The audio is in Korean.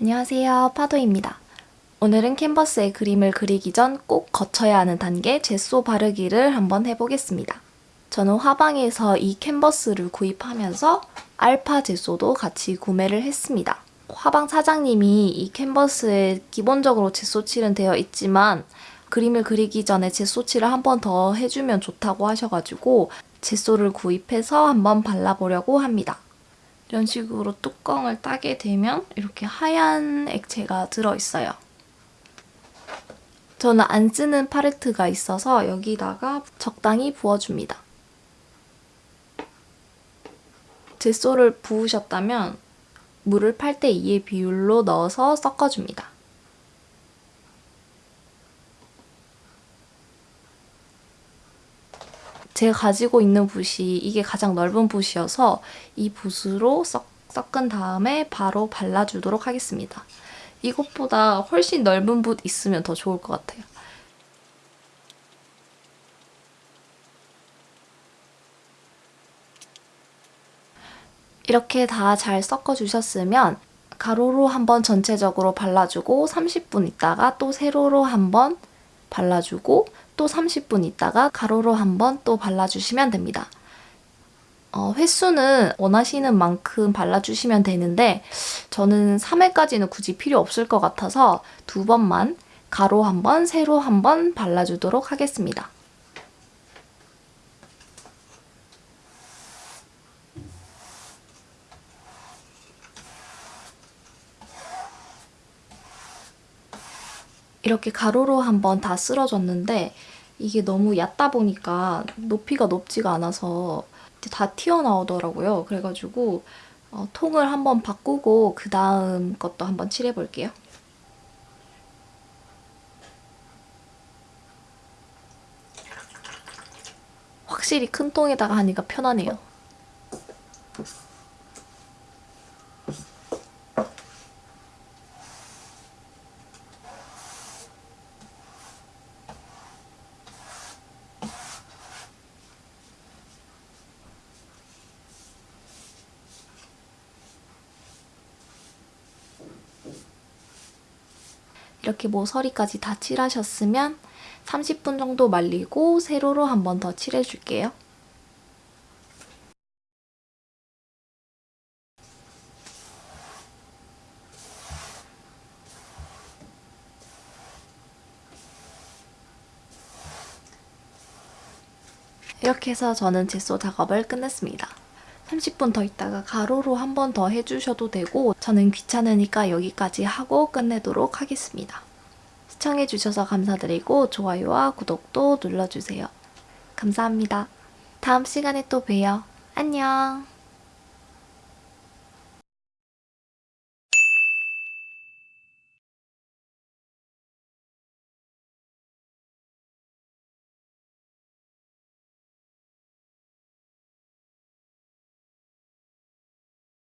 안녕하세요 파도입니다. 오늘은 캔버스에 그림을 그리기 전 꼭 거쳐야 하는 단계 제소 바르기를 한번 해보겠습니다. 저는 화방에서 이 캔버스를 구입하면서 알파 제소도 같이 구매를 했습니다. 화방 사장님이 이 캔버스에 기본적으로 제소칠은 되어 있지만 그림을 그리기 전에 제소칠을 한 번 더 해주면 좋다고 하셔가지고 제소를 구입해서 한번 발라보려고 합니다. 이런 식으로 뚜껑을 따게 되면 이렇게 하얀 액체가 들어있어요. 저는 안 쓰는 팔레트가 있어서 여기다가 적당히 부어줍니다. 제소를 부으셨다면 물을 8대 2의 비율로 넣어서 섞어줍니다. 제가 가지고 있는 붓이 이게 가장 넓은 붓이어서 이 붓으로 섞, 은 다음에 바로 발라주도록 하겠습니다. 이것보다 훨씬 넓은 붓 있으면 더 좋을 것 같아요. 이렇게 다 잘 섞어주셨으면 가로로 한번 전체적으로 발라주고 30분 있다가 또 세로로 한번 발라주고 또 30분 있다가 가로로 한번 또 발라주시면 됩니다. 어, 횟수는 원하시는 만큼 발라주시면 되는데 저는 3회까지는 굳이 필요 없을 것 같아서 두 번만 가로 한 번, 세로 한 번 발라주도록 하겠습니다. 이렇게 가로로 한번 다 쓸어줬는데 이게 너무 얕다 보니까 높이가 높지가 않아서 다 튀어나오더라고요. 그래가지고 어, 통을 한번 바꾸고 그 다음 것도 한번 칠해볼게요. 확실히 큰 통에다가 하니까 편하네요. 이렇게 모서리까지 다 칠하셨으면 30분 정도 말리고 세로로 한 번 더 칠해줄게요. 이렇게 해서 저는 제소 작업을 끝냈습니다. 30분 더 있다가 가로로 한 번 더 해주셔도 되고 저는 귀찮으니까 여기까지 하고 끝내도록 하겠습니다. 시청해주셔서 감사드리고 좋아요와 구독도 눌러주세요. 감사합니다. 다음 시간에 또 봬요. 안녕!